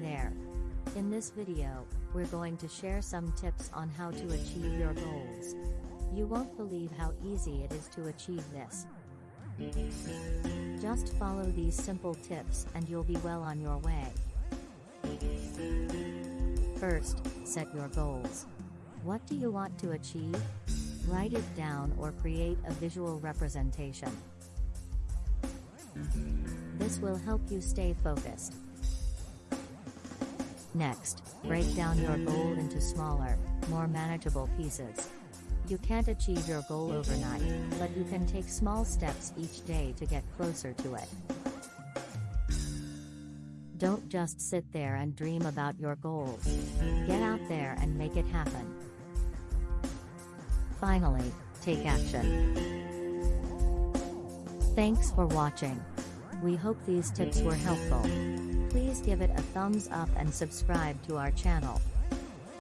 there. In this video, we're going to share some tips on how to achieve your goals. You won't believe how easy it is to achieve this. Just follow these simple tips and you'll be well on your way. First, set your goals. What do you want to achieve? Write it down or create a visual representation. This will help you stay focused. Next, break down your goal into smaller, more manageable pieces. You can't achieve your goal overnight, but you can take small steps each day to get closer to it. Don't just sit there and dream about your goals. Get out there and make it happen. Finally, take action. Thanks for watching. We hope these tips were helpful. Please give it a thumbs up and subscribe to our channel.